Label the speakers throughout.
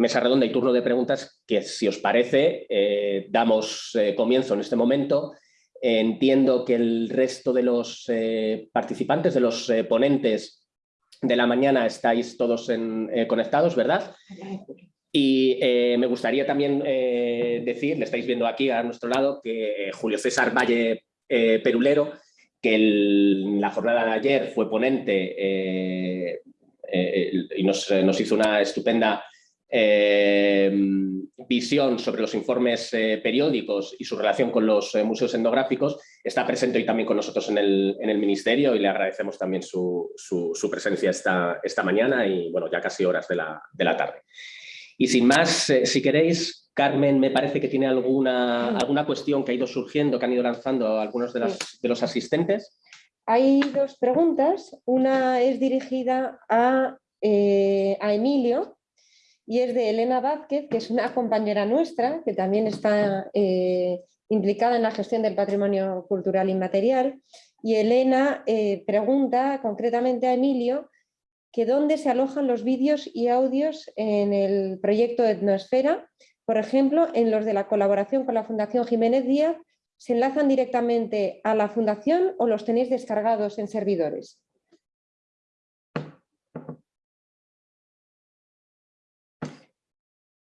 Speaker 1: mesa redonda y turno de preguntas que, si os parece, eh, damos eh, comienzo en este momento. Entiendo que el resto de los participantes, de los ponentes de la mañana, estáis todos conectados, ¿verdad? Y me gustaría también decir, le estáis viendo aquí a nuestro lado, que Julio César Valle Perulero, que la jornada de ayer fue ponente y nos, hizo una estupenda eh, visión sobre los informes eh, periódicos y su relación con los eh, museos etnográficos, está presente hoy también con nosotros en el, en el Ministerio y le agradecemos también su, su, presencia esta, esta, mañana y bueno, ya casi horas de la, de la tarde. Y sin más, si queréis, Carmen me parece que tiene alguna, alguna cuestión que ha ido surgiendo, que han ido lanzando algunos de, de los asistentes.
Speaker 2: Hay dos preguntas. Una es dirigida a, a Emilio, y es de Elena Vázquez, que es una compañera nuestra, que también está eh, implicada en la gestión del patrimonio cultural inmaterial. Y Elena eh, pregunta concretamente a Emilio que dónde se alojan los vídeos y audios en el proyecto Etnoesfera, por ejemplo, en los de la colaboración con la Fundación Jiménez Díaz, ¿se enlazan directamente a la Fundación o los tenéis descargados en servidores?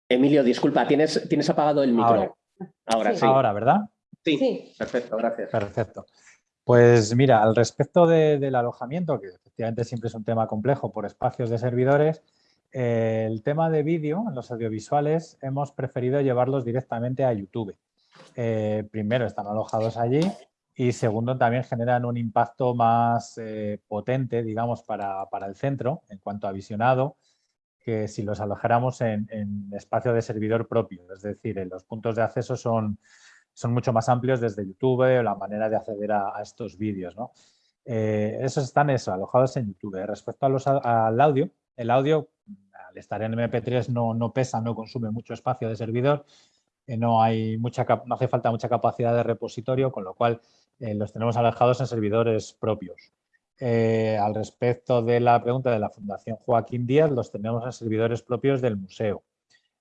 Speaker 1: Emilio, disculpa, tienes, tienes apagado el micro.
Speaker 3: Ahora, sí. Ahora, ¿verdad?
Speaker 1: Sí. perfecto, gracias.
Speaker 3: Perfecto. Pues mira, al respecto del alojamiento, que efectivamente siempre es un tema complejo por espacios de servidores, eh, el tema de vídeo en los audiovisuales hemos preferido llevarlos directamente a YouTube. Eh, primero, están alojados allí y segundo, también generan un impacto más eh, potente, digamos, para, para, el centro en cuanto a visionado que si los alojáramos en, espacio de servidor propio, es decir, los puntos de acceso son, son mucho más amplios desde YouTube o la manera de acceder a, estos vídeos. Eh, esos están eso, alojados en YouTube. Respecto al audio, el audio al estar en MP3 no, no pesa, no consume mucho espacio de servidor, eh, no, hay mucha, no hace falta mucha capacidad de repositorio, con lo cual eh, los tenemos alojados en servidores propios. Eh, al respecto de la pregunta de la Fundación Joaquín Díaz, los tenemos en servidores propios del museo.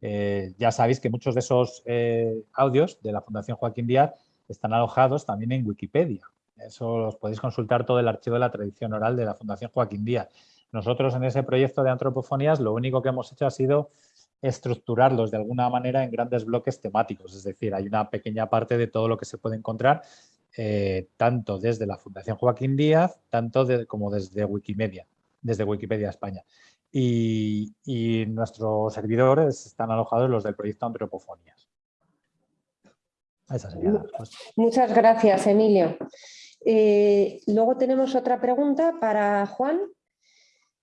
Speaker 3: Eh, ya sabéis que muchos de esos eh, audios de la Fundación Joaquín Díaz están alojados también en Wikipedia. Eso los podéis consultar todo el archivo de la tradición oral de la Fundación Joaquín Díaz. Nosotros en ese proyecto de antropofonías lo único que hemos hecho ha sido estructurarlos de alguna manera en grandes bloques temáticos, es decir, hay una pequeña parte de todo lo que se puede encontrar eh, tanto desde la Fundación Joaquín Díaz, tanto como desde Wikimedia, desde Wikipedia España. Y, nuestros servidores están alojados los del proyecto Antropofonías.
Speaker 2: Muchas gracias, Emilio. Eh, luego tenemos otra pregunta para Juan,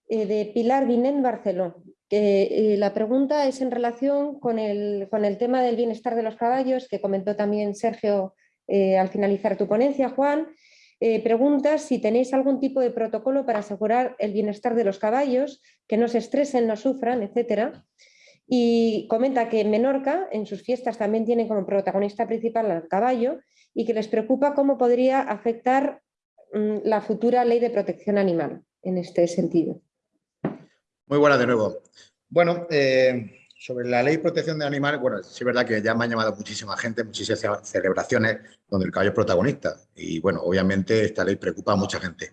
Speaker 2: eh, de Pilar Vinén Barceló. la pregunta es en relación con el, con el tema del bienestar de los caballos, que comentó también Sergio eh, al finalizar tu ponencia, Juan, eh, preguntas si tenéis algún tipo de protocolo para asegurar el bienestar de los caballos, que no se estresen, no sufran, etc. Y comenta que Menorca, en sus fiestas, también tiene como protagonista principal al caballo y que les preocupa cómo podría afectar mm, la futura ley de protección animal en este sentido.
Speaker 4: Muy buena de nuevo. Bueno, eh, sobre la ley de protección de animales, bueno, sí es verdad que ya me ha llamado muchísima gente, muchísimas celebraciones donde el caballo es protagonista. Y bueno, obviamente esta ley preocupa a mucha gente.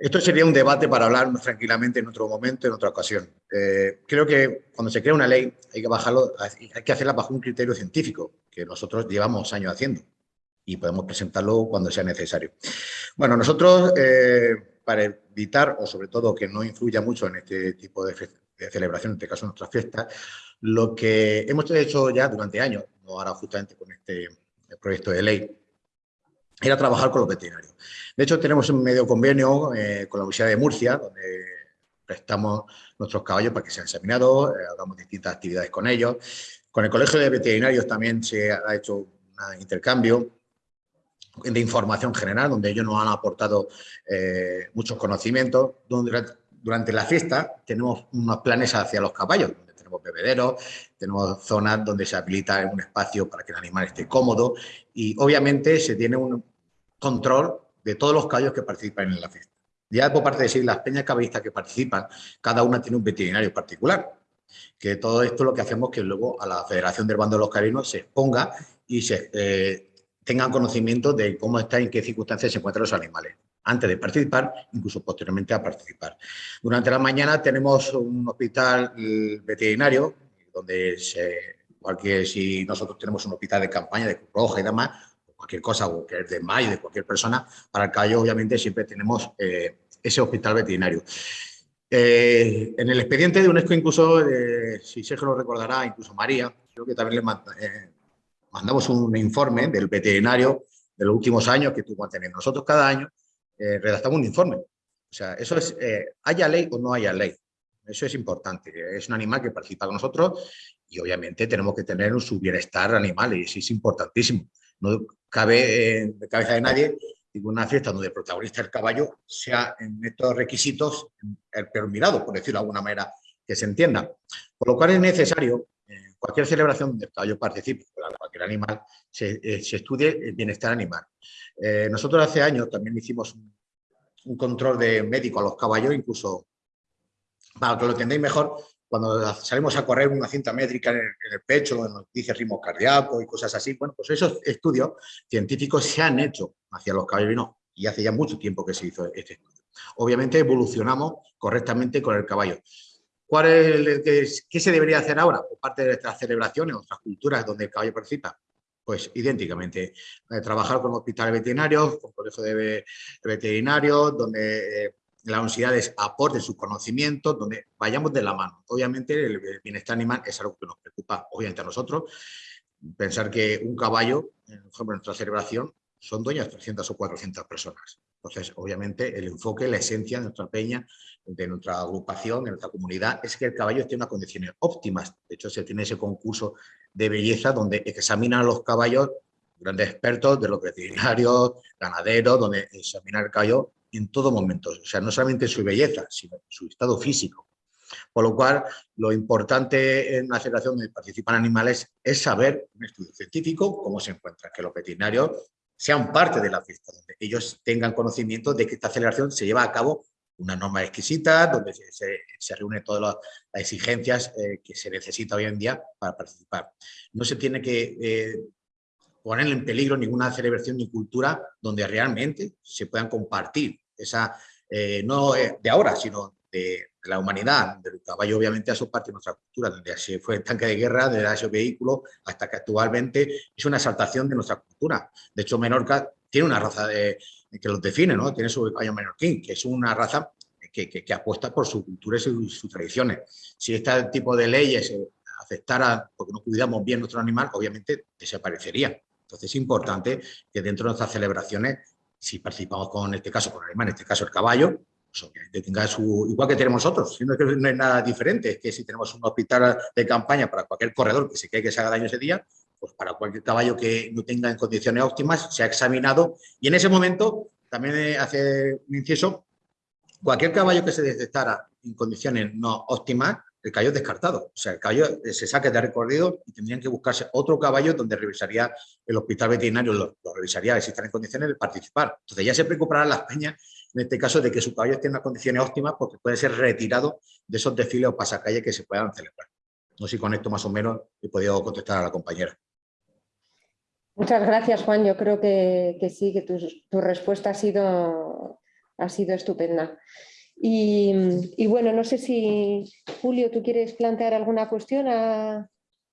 Speaker 4: Esto sería un debate para hablar tranquilamente en otro momento, en otra ocasión. Eh, creo que cuando se crea una ley hay que, bajarlo, hay que hacerla bajo un criterio científico, que nosotros llevamos años haciendo y podemos presentarlo cuando sea necesario. Bueno, nosotros, eh, para evitar, o sobre todo que no influya mucho en este tipo de de celebración, en este caso nuestras fiestas, lo que hemos hecho ya durante años, no ahora justamente con este proyecto de ley, era trabajar con los veterinarios. De hecho, tenemos un medio convenio eh, con la Universidad de Murcia, donde prestamos nuestros caballos para que sean examinados, eh, hagamos distintas actividades con ellos. Con el Colegio de Veterinarios también se ha hecho un intercambio de información general, donde ellos nos han aportado eh, muchos conocimientos, donde durante la fiesta tenemos unos planes hacia los caballos, donde tenemos bebederos, tenemos zonas donde se habilita un espacio para que el animal esté cómodo y obviamente se tiene un control de todos los caballos que participan en la fiesta. Ya por parte de decir, las peñas caballistas que participan, cada una tiene un veterinario particular. Que todo esto lo que hacemos es que luego a la Federación del Bando de los Carinos se exponga y se eh, tengan conocimiento de cómo está y en qué circunstancias se encuentran los animales antes de participar, incluso posteriormente a participar. Durante la mañana tenemos un hospital veterinario, donde se, cualquier, si nosotros tenemos un hospital de campaña de Cruz Roja y demás, cualquier cosa, o que es de mayo, de cualquier persona, para el caballo obviamente siempre tenemos eh, ese hospital veterinario. Eh, en el expediente de UNESCO incluso, eh, si Sergio lo recordará, incluso María, creo que también le mandamos un informe del veterinario de los últimos años que tuvo que tener. Nosotros cada año redactamos un informe. O sea, eso es, haya ley o no haya ley. Eso es importante. Es un animal que participa con nosotros y obviamente tenemos que tener su bienestar animal y eso es importantísimo. No cabe en la cabeza de nadie una fiesta donde el protagonista del caballo sea en estos requisitos el peor mirado, por decirlo de alguna manera que se entienda. Por lo cual es necesario, cualquier celebración donde el caballo participe, cualquier animal, se, eh, estudie el bienestar animal. Eh, nosotros hace años también hicimos un, control de médico a los caballos, incluso para que lo entendáis mejor, cuando salimos a correr una cinta métrica en el, pecho, nos dice ritmo cardíaco y cosas así, bueno, pues esos estudios científicos se han hecho hacia los caballos y hace ya mucho tiempo que se hizo este estudio. Obviamente evolucionamos correctamente con el caballo. ¿Cuál es ¿Qué se debería hacer ahora? Por parte de nuestras celebraciones, otras culturas donde el caballo participa. Pues idénticamente, eh, trabajar con hospitales veterinarios, con colegios de veterinarios, donde eh, las universidades aporten sus conocimientos, donde vayamos de la mano. Obviamente el bienestar animal es algo que nos preocupa, obviamente a nosotros. Pensar que un caballo, por ejemplo, en nuestra celebración, son dueños de 300 o 400 personas. Entonces, obviamente, el enfoque, la esencia de nuestra peña, de nuestra agrupación, de nuestra comunidad, es que el caballo esté en unas condiciones óptimas. De hecho, se tiene ese concurso de belleza donde examinan a los caballos grandes expertos de los veterinarios, ganaderos, donde examinan el caballo en todo momento, o sea, no solamente su belleza, sino su estado físico. Por lo cual, lo importante en una celebración donde participan animales es saber, un estudio científico, cómo se encuentra, que los veterinarios sean parte de la fiesta, donde ellos tengan conocimiento de que esta celebración se lleva a cabo una norma exquisita, donde se, se, reúnen todas las, exigencias eh, que se necesita hoy en día para participar. No se tiene que eh, poner en peligro ninguna celebración ni cultura donde realmente se puedan compartir esa, eh, no de ahora, sino de, la humanidad, del caballo obviamente a su parte de nuestra cultura, desde se fue el tanque de guerra, desde ese vehículo, hasta que actualmente es una exaltación de nuestra cultura. De hecho, Menorca tiene una raza de, que los define, ¿no? Tiene su caballo menorquín, que es una raza que, que, apuesta por su cultura y sus tradiciones. Si este tipo de leyes afectara porque no cuidamos bien nuestro animal, obviamente desaparecería. Entonces es importante que dentro de nuestras celebraciones si participamos con, este caso, con el animal, en este caso el caballo, pues tenga su, igual que tenemos nosotros, sino que no es nada diferente, es que si tenemos un hospital de campaña para cualquier corredor que se cree que se haga daño ese día, pues para cualquier caballo que no tenga en condiciones óptimas, se ha examinado y en ese momento también hace un inciso, cualquier caballo que se detectara en condiciones no óptimas, el caballo es descartado. O sea, el caballo eh, se saque de recorrido y tendrían que buscarse otro caballo donde revisaría el hospital veterinario, lo, revisaría si están en condiciones de participar. Entonces ya se preocuparán las peñas, en este caso, de que su caballo esté en unas condiciones óptimas porque puede ser retirado de esos desfiles o pasacalles que se puedan celebrar. No sé si con esto más o menos he podido contestar a la compañera.
Speaker 2: Muchas gracias, Juan. Yo creo que, sí, que tu, tu respuesta ha sido, ha sido estupenda. Y, bueno, no sé si, Julio, ¿tú quieres plantear alguna cuestión? A...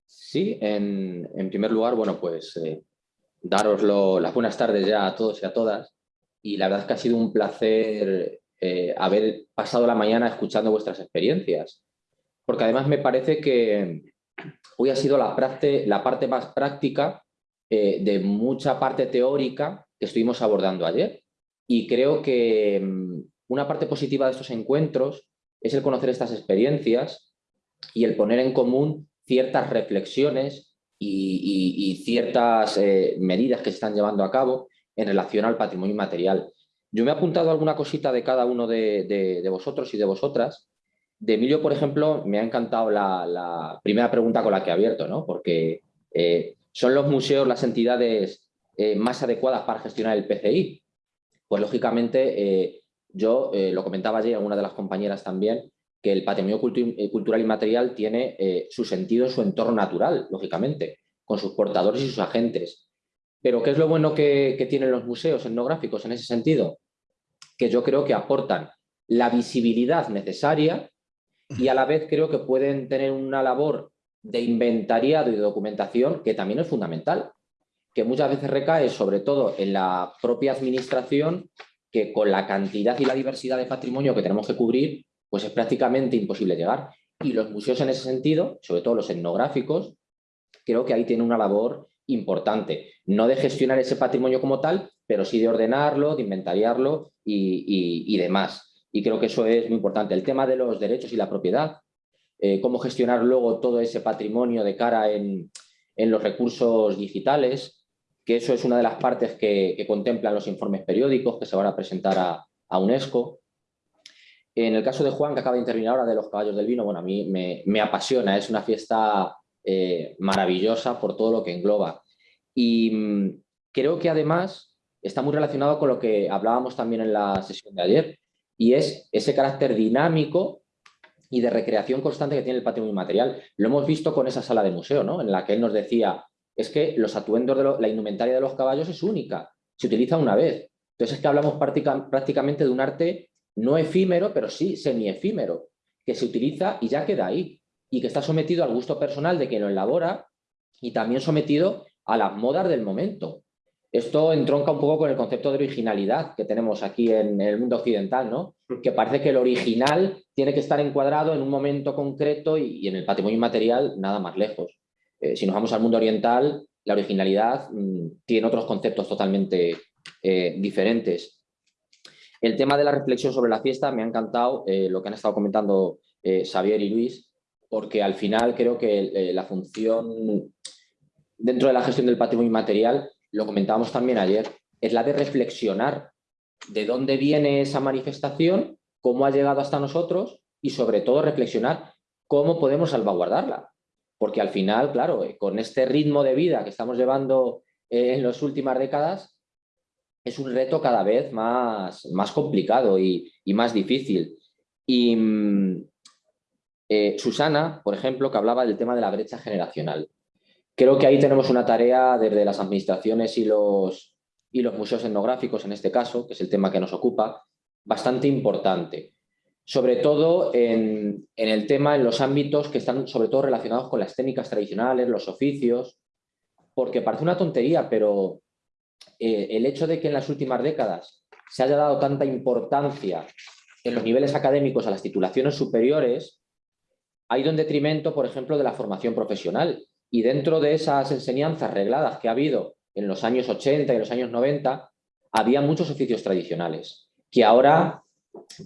Speaker 5: Sí, en, primer lugar, bueno, pues eh, daros las buenas tardes ya a todos y a todas. Y la verdad es que ha sido un placer eh, haber pasado la mañana escuchando vuestras experiencias. Porque además me parece que hoy ha sido la, parte más práctica eh, de mucha parte teórica que estuvimos abordando ayer. Y creo que mm, una parte positiva de estos encuentros es el conocer estas experiencias y el poner en común ciertas reflexiones y, ciertas eh, medidas que se están llevando a cabo en relación al patrimonio inmaterial. Yo me he apuntado alguna cosita de cada uno de, vosotros y de vosotras. De Emilio, por ejemplo, me ha encantado la, primera pregunta con la que he abierto, ¿no? porque eh, son los museos las entidades eh, más adecuadas para gestionar el PCI. Pues lógicamente yo eh, lo comentaba ayer a una de las compañeras también, que el patrimonio cultural y material tiene su sentido en su entorno natural, lógicamente, con sus portadores y sus agentes. Pero ¿qué es lo bueno que, tienen los museos etnográficos en ese sentido? Que yo creo que aportan la visibilidad necesaria y a la vez creo que pueden tener una labor de inventariado y de documentación que también es fundamental, que muchas veces recae sobre todo en la propia administración que con la cantidad y la diversidad de patrimonio que tenemos que cubrir, pues es prácticamente imposible llegar. Y los museos en ese sentido, sobre todo los etnográficos, creo que ahí tienen una labor importante. No de gestionar ese patrimonio como tal, pero sí de ordenarlo, de inventariarlo y, demás. Y creo que eso es muy importante. El tema de los derechos y la propiedad, eh, cómo gestionar luego todo ese patrimonio de cara en, los recursos digitales, que eso es una de las partes que, contemplan los informes periódicos que se van a presentar a UNESCO. En el caso de Juan, que acaba de intervenir ahora de los caballos del vino, bueno, a mí me, apasiona, es una fiesta eh, maravillosa por todo lo que engloba. Y mm, creo que además está muy relacionado con lo que hablábamos también en la sesión de ayer, y es ese carácter dinámico y de recreación constante que tiene el patrimonio material. Lo hemos visto con esa sala de museo, ¿no? en la que él nos decía, es que los atuendos de la indumentaria de los caballos es única, se utiliza una vez. Entonces es que hablamos prácticamente de un arte no efímero, pero sí semi-efímero, que se utiliza y ya queda ahí, y que está sometido al gusto personal de quien lo elabora y también sometido a las modas del momento. Esto entronca un poco con el concepto de originalidad que tenemos aquí en el mundo occidental, ¿no? que parece que el original tiene que estar encuadrado en un momento concreto y, en el patrimonio inmaterial nada más lejos. Eh, si nos vamos al mundo oriental, la originalidad mm, tiene otros conceptos totalmente eh, diferentes. El tema de la reflexión sobre la fiesta me ha encantado eh, lo que han estado comentando Xavier y Luis, porque al final creo que la función dentro de la gestión del patrimonio inmaterial, lo comentábamos también ayer, es la de reflexionar de dónde viene esa manifestación, cómo ha llegado hasta nosotros y sobre todo reflexionar cómo podemos salvaguardarla. Porque al final, claro, con este ritmo de vida que estamos llevando en las últimas décadas, es un reto cada vez más, más complicado y, más difícil. Y mm, eh, Susana, por ejemplo, que hablaba del tema de la brecha generacional. Creo que ahí tenemos una tarea desde las administraciones y los, y los museos etnográficos, en este caso, que es el tema que nos ocupa, bastante importante. Sobre todo en, en el tema, en los ámbitos que están sobre todo relacionados con las técnicas tradicionales, los oficios, porque parece una tontería, pero eh, el hecho de que en las últimas décadas se haya dado tanta importancia en los niveles académicos a las titulaciones superiores, ha ido en detrimento, por ejemplo, de la formación profesional. Y dentro de esas enseñanzas regladas que ha habido en los años 80 y los años 90, había muchos oficios tradicionales, que ahora,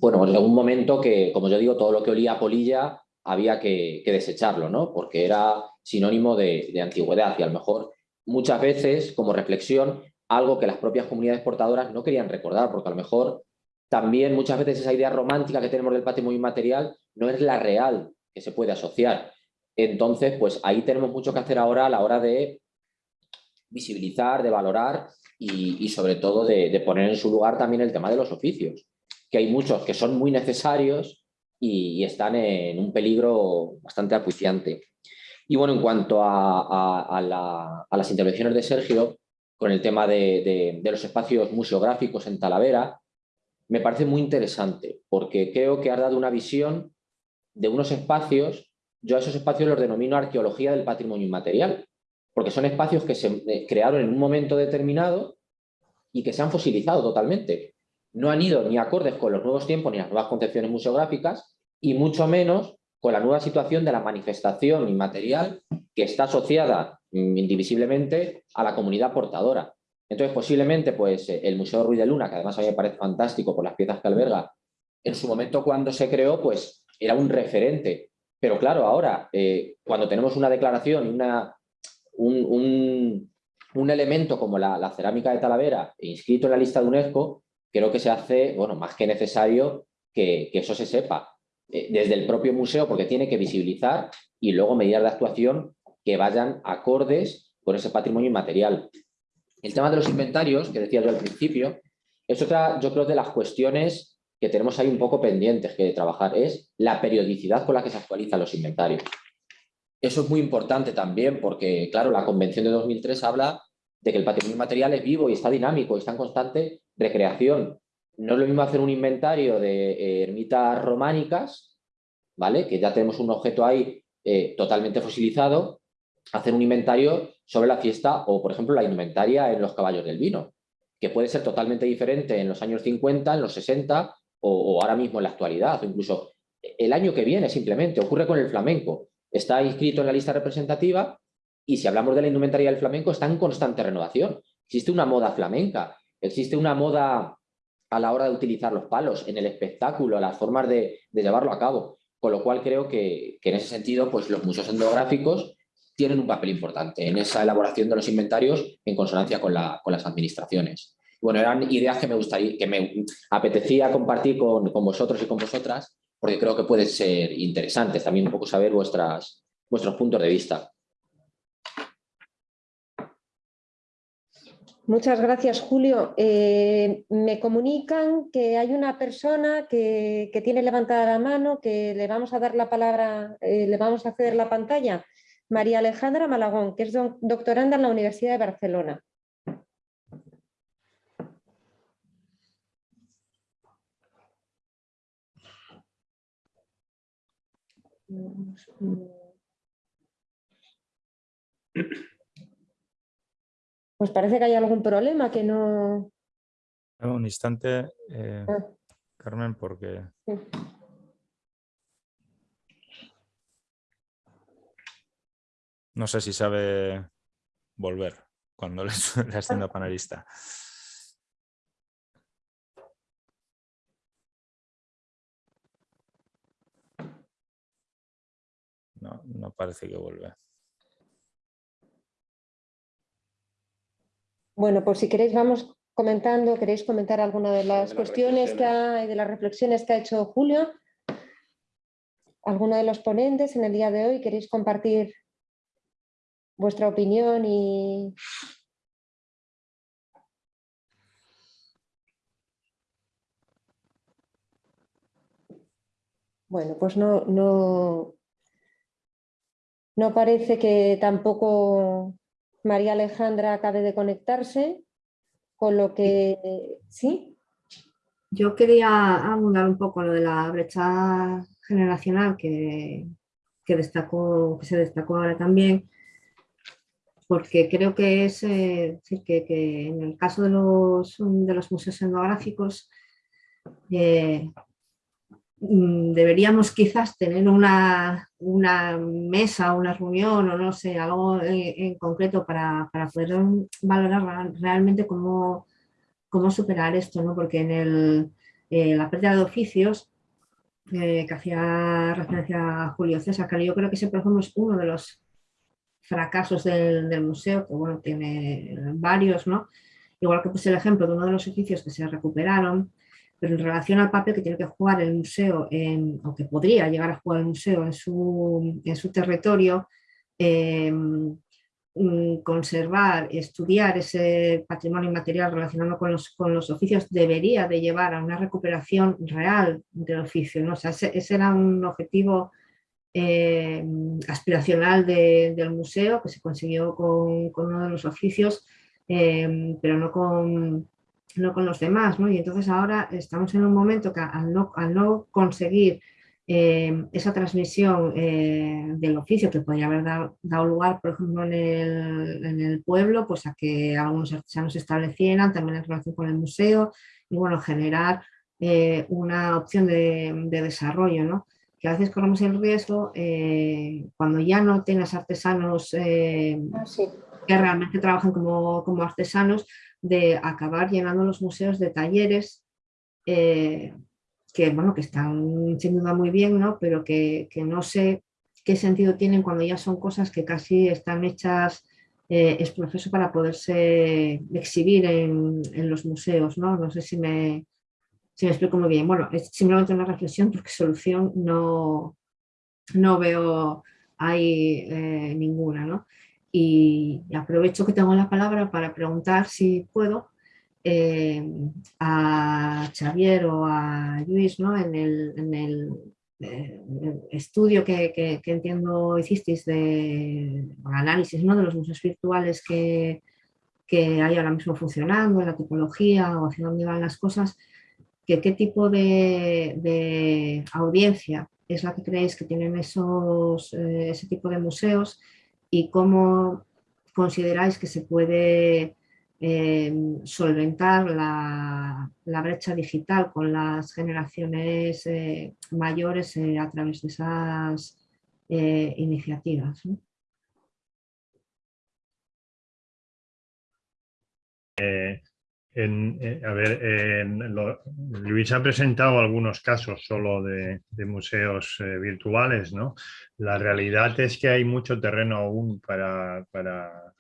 Speaker 5: bueno, en algún momento que, como yo digo, todo lo que olía a polilla había que, desecharlo, ¿no? Porque era sinónimo de, de antigüedad y a lo mejor muchas veces, como reflexión, algo que las propias comunidades portadoras no querían recordar, porque a lo mejor también muchas veces esa idea romántica que tenemos del patrimonio inmaterial no es la real que se puede asociar. Entonces, pues ahí tenemos mucho que hacer ahora a la hora de visibilizar, de valorar y, sobre todo de, poner en su lugar también el tema de los oficios, que hay muchos que son muy necesarios y, están en un peligro bastante acuciante. Y bueno, en cuanto a las intervenciones de Sergio, con el tema de, los espacios museográficos en Talavera, me parece muy interesante, porque creo que ha dado una visión de unos espacios, yo a esos espacios los denomino arqueología del patrimonio inmaterial, porque son espacios que se eh, crearon en un momento determinado y que se han fosilizado totalmente. No han ido ni acordes con los nuevos tiempos ni las nuevas concepciones museográficas y mucho menos con la nueva situación de la manifestación inmaterial que está asociada mm, indivisiblemente a la comunidad portadora. Entonces, posiblemente, pues, eh, el Museo Ruiz de Luna, que además a mí me parece fantástico por las piezas que alberga, en su momento cuando se creó, pues, era un referente. Pero claro, ahora, eh, cuando tenemos una declaración una, un, elemento como la, cerámica de Talavera inscrito en la lista de UNESCO, creo que se hace, bueno, más que necesario que, eso se sepa eh, desde el propio museo, porque tiene que visibilizar y luego medidas de actuación que vayan acordes con ese patrimonio inmaterial. El tema de los inventarios, que decía yo al principio, es otra, yo creo, de las cuestiones que tenemos ahí un poco pendientes que trabajar, es la periodicidad con la que se actualizan los inventarios. Eso es muy importante también porque, claro, la Convención de 2003 habla de que el patrimonio material es vivo y está dinámico y está en constante recreación. No es lo mismo hacer un inventario de eh, ermitas románicas, ¿vale? que ya tenemos un objeto ahí eh, totalmente fosilizado, hacer un inventario sobre la fiesta o, por ejemplo, la indumentaria en los caballos del vino, que puede ser totalmente diferente en los años 50, en los 60 o, ahora mismo en la actualidad, o incluso el año que viene simplemente. Ocurre con el flamenco. Está inscrito en la lista representativa y si hablamos de la indumentaria del flamenco está en constante renovación. Existe una moda flamenca, existe una moda a la hora de utilizar los palos, en el espectáculo, las formas de, llevarlo a cabo. Con lo cual creo que, en ese sentido pues los museos etnográficos tienen un papel importante en esa elaboración de los inventarios en consonancia con, con las administraciones. Bueno, eran ideas que me gustaría, que me apetecía compartir con, con vosotros y con vosotras, porque creo que pueden ser interesantes también un poco saber vuestras, vuestros puntos de vista.
Speaker 2: Muchas gracias, Julio. Eh, me comunican que hay una persona que, tiene levantada la mano, que le vamos a dar la palabra, eh, le vamos a hacer la pantalla. María Alejandra Malagón, que es doctoranda en la Universidad de Barcelona. Pues parece que hay algún problema que no...
Speaker 6: Un instante, eh, ah. Carmen, porque... No sé si sabe volver cuando le, le siendo panelista. No, no parece que vuelva.
Speaker 2: Bueno, pues si queréis vamos comentando, queréis comentar alguna de las cuestiones que ha, de las reflexiones que ha hecho Julio. ¿Alguno de los ponentes en el día de hoy queréis compartir vuestra opinión y... Bueno, pues no, no, no parece que tampoco María Alejandra acabe de conectarse, con lo que... ¿Sí?
Speaker 7: Yo quería abundar un poco lo de la brecha generacional que, destacó, que se destacó ahora también, porque creo que es eh, que, en el caso de los, de los museos etnográficos eh, deberíamos quizás tener una, una, mesa, una reunión o no sé, algo en, concreto para, poder valorar realmente cómo, cómo superar esto, ¿no? porque en el, eh, la pérdida de oficios eh, que hacía referencia a Julio César, que yo creo que ese por ejemplo es uno de los fracasos del, del museo, que bueno, tiene varios, ¿no? igual que puse el ejemplo de uno de los oficios que se recuperaron, pero en relación al papel que tiene que jugar el museo, o que podría llegar a jugar el museo en su, en su territorio, mm, conservar, estudiar ese patrimonio inmaterial relacionado con los, con los oficios debería de llevar a una recuperación real del oficio. ¿no? O sea, ese, era un objetivo em, aspiracional del museo que se consiguió con, con uno de los oficios, em, pero no con, no con los demás, ¿no? Y entonces ahora estamos en un momento que al no, conseguir eh, esa transmisión eh, del oficio que podría haber dado, lugar, por ejemplo, en el, pueblo, pues a que algunos artesanos se establecieran también en relación con el museo y bueno, generar eh, una opción de, desarrollo, ¿no? Que a veces corremos el riesgo cuando ya no tienes artesanos ah, que realmente trabajan como, como artesanos, de acabar llenando los museos de talleres eh, que, bueno, que están sin duda muy bien, ¿no? pero que, no sé qué sentido tienen cuando ya son cosas que casi están hechas eh, es proceso para poderse exhibir en, los museos. ¿no? no sé si me, si me explico muy bien. Bueno, es simplemente una reflexión porque solución no, no veo ahí eh, ninguna. ¿no? Y aprovecho que tengo la palabra para preguntar si puedo a Xavier o a Luis ¿no? en el, estudio que, entiendo hicisteis de análisis ¿no? de los museos virtuales que, que hay ahora mismo funcionando, en la tipología o hacia dónde van las cosas, que qué tipo de, audiencia es la que creéis que tienen esos, eh, ese tipo de museos y cómo consideráis que se puede eh, solventar la, brecha digital con las generaciones eh, mayores a través de esas iniciativas.
Speaker 8: Eh, a ver, Luis ha presentado algunos casos solo de, museos eh, virtuales, ¿no? La realidad es que hay mucho terreno aún para, para,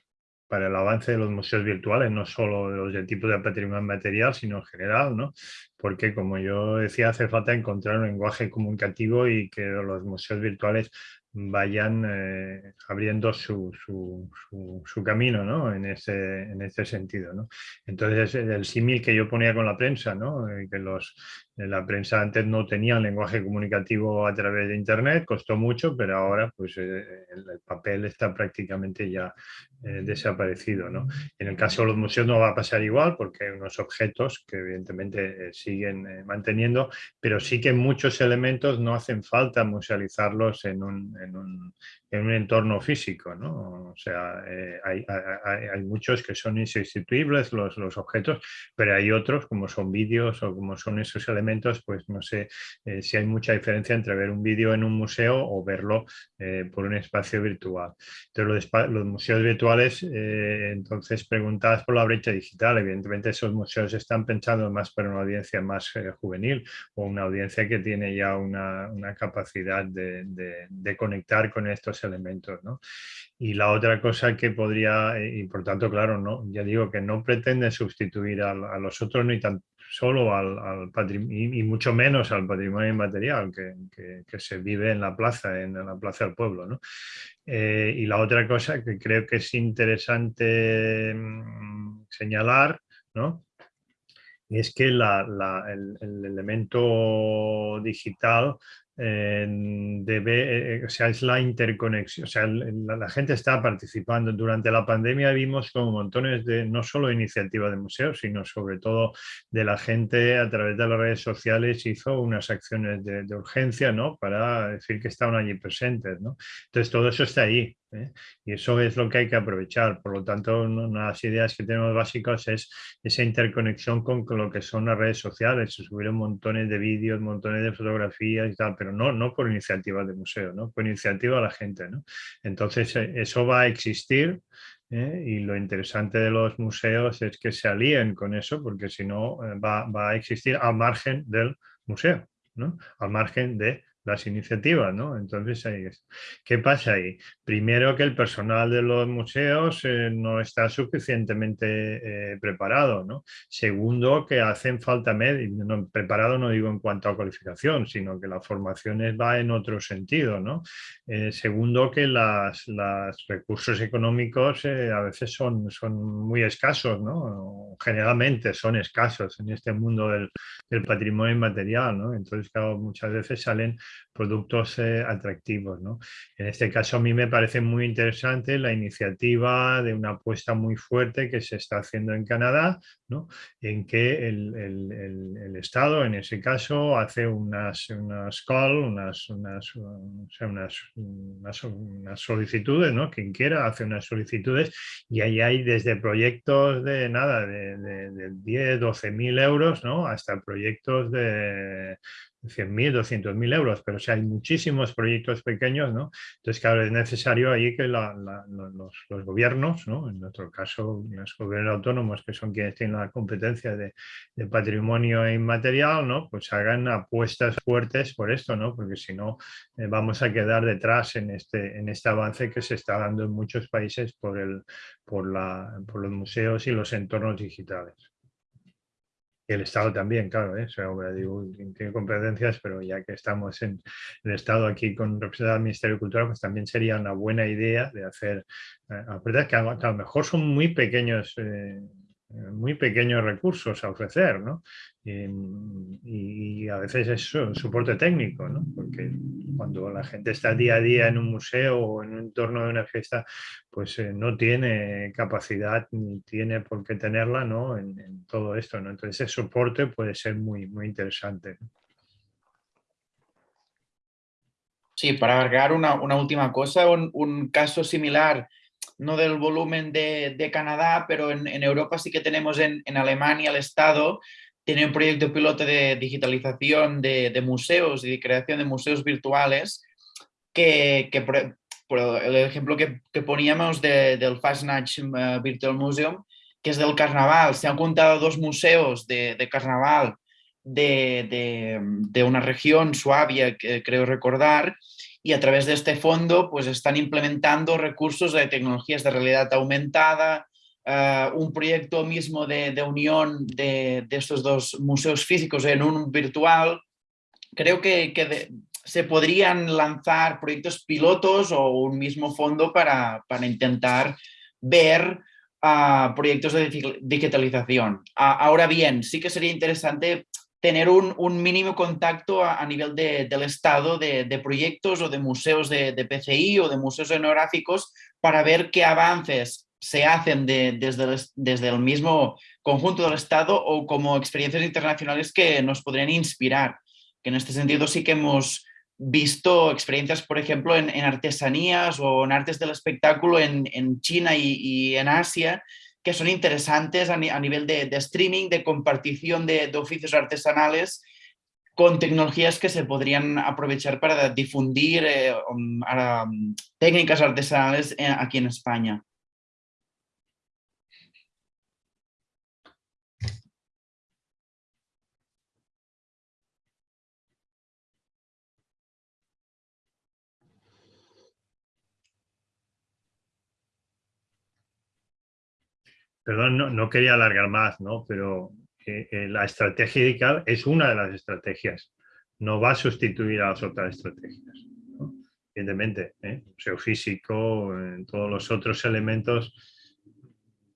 Speaker 8: para, el avance de los museos virtuales, no solo de los de tipo de patrimonio material, sino en general, ¿no? Porque, como yo decía, hace falta encontrar un lenguaje comunicativo y que los museos virtuales vayan eh, abriendo su, su, camino ¿no? en, ese, en ese sentido. ¿no? Entonces, el símil que yo ponía con la prensa, ¿no? Eh, que los, la prensa antes no tenía lenguaje comunicativo a través de Internet, costó mucho, pero ahora pues, eh, el, papel está prácticamente ya eh, desaparecido. ¿no? En el caso de los museos no va a pasar igual porque hay unos objetos que evidentemente eh, siguen manteniendo, pero sí que muchos elementos no hacen falta musealizarlos en un, en un, en un entorno físico. ¿no? O sea, hay, hay, hay, muchos que son insustituibles los, los objetos, pero hay otros como son vídeos o como son esos elementos pues no sé eh, si hay mucha diferencia entre ver un vídeo en un museo o verlo eh, por un espacio virtual. Entonces, los, museos virtuales, eh, entonces preguntadas por la brecha digital, evidentemente esos museos están pensados más para una audiencia más juvenil o una audiencia que tiene ya una, capacidad de, conectar con estos elementos. Y la otra cosa que podría, y por tanto, claro, no, ya digo que no pretende sustituir a, los otros ni tan, solo al, patrimonio, y, mucho menos al patrimonio inmaterial que, se vive en la plaza, en la plaza del pueblo. ¿no? Eh, y la otra cosa que creo que es interesante mm, señalar ¿no? es que el, elemento digital debe, eh, o sea, es la interconexión, o sea, la, gente está participando. Durante la pandemia vimos como montones de, no solo iniciativas de museos, sino sobre todo de la gente a través de las redes sociales hizo unas acciones de, urgencia, ¿no? Para decir que estaban allí presentes, ¿no? Entonces todo eso está ahí. ¿Eh? Y eso es lo que hay que aprovechar. Por lo tanto, una de las ideas que tenemos básicas es esa interconexión con, lo que son las redes sociales. Se subieron montones de vídeos, montones de fotografías y tal, pero no, no por iniciativas de museo, ¿no? por iniciativa de la gente. ¿no? Entonces, eh, eso va a existir. ¿eh? Y lo interesante de los museos es que se alíen con eso, porque si no va, va, a existir al margen del museo, ¿no? al margen de las iniciativas, ¿no? Entonces, ¿qué pasa ahí? Primero que el personal de los museos eh, no está suficientemente eh, preparado, ¿no? Segundo, que hacen falta medios, no, preparado no digo en cuanto a cualificación, sino que la formación va en otro sentido, ¿no? Eh, segundo, que los recursos económicos a veces son, son muy escasos, ¿no? Generalmente son escasos en este mundo del, del patrimonio inmaterial, ¿no? Entonces, claro, muchas veces salen productos eh, atractivos. ¿no? En este caso a mí me parece muy interesante la iniciativa de una apuesta muy fuerte que se está haciendo en Canadá, ¿no? en que el, el, el, Estado en ese caso hace unas, unas call, unas, unas, unas, unas, solicitudes, ¿no? quien quiera hace unas solicitudes y ahí hay desde proyectos de nada, de, de, de 10, 12 mil euros ¿no? hasta proyectos de 100.000, 200.000 euros, pero si hay muchísimos proyectos pequeños, ¿no? Entonces, claro, es necesario ahí que los, los, gobiernos, ¿no? En nuestro caso, los gobiernos autónomos, que son quienes tienen la competencia de, de, patrimonio inmaterial, ¿no? Pues hagan apuestas fuertes por esto, ¿no? Porque si no, eh, vamos a quedar detrás en este, en este avance que se está dando en muchos países por, el, por, la, por los museos y los entornos digitales el Estado también, claro, ¿eh? digo, tiene competencias, pero ya que estamos en el Estado aquí con representante del Ministerio de Cultura, pues también sería una buena idea de hacer, eh, que, a, lo mejor son muy pequeños eh, muy pequeños recursos a ofrecer, ¿no? Y, a veces es soporte técnico, ¿no? Porque cuando la gente está día a día en un museo o en un entorno de una fiesta, pues eh, no tiene capacidad ni tiene por qué tenerla, ¿no? En, todo esto, ¿no? Entonces ese soporte puede ser muy, muy interesante.
Speaker 9: Sí, para agregar una, última cosa, un caso similar no del volumen de, Canadá, pero en, Europa sí que tenemos en, Alemania el Estado tiene un proyecto piloto de digitalización de, museos y de creación de museos virtuales que, por, el ejemplo que, poníamos del Fastnatch eh, Virtual Museum, que es del carnaval. Se han juntado dos museos de, carnaval de, una región, Suabia, que creo recordar, y a través de este fondo pues están implementando recursos de tecnologías de realidad aumentada, eh, un proyecto mismo de, unión de, estos dos museos físicos en un virtual. Creo que, se podrían lanzar proyectos pilotos o un mismo fondo para, intentar ver ah, proyectos de digitalización. Ah, ahora bien, sí que sería interesante tener un, mínimo contacto a, nivel del Estado de, proyectos o de museos de, PCI o de museos etnográficos para ver qué avances se hacen desde, el, desde el mismo conjunto del Estado o como experiencias internacionales que nos podrían inspirar. Que en este sentido sí que hemos visto experiencias, por ejemplo, en, artesanías o en artes del espectáculo en, China y, y en Asia, que son interesantes a, nivel de, streaming, de compartición de, oficios artesanales con tecnologías que se podrían aprovechar para difundir eh, um, um, técnicas artesanales eh, aquí en España.
Speaker 8: Perdón, no, quería alargar más, ¿no? pero eh, eh, la estrategia digital es una de las estrategias. No va a sustituir a las otras estrategias. Evidentemente, ¿eh? museo físico, todos los otros elementos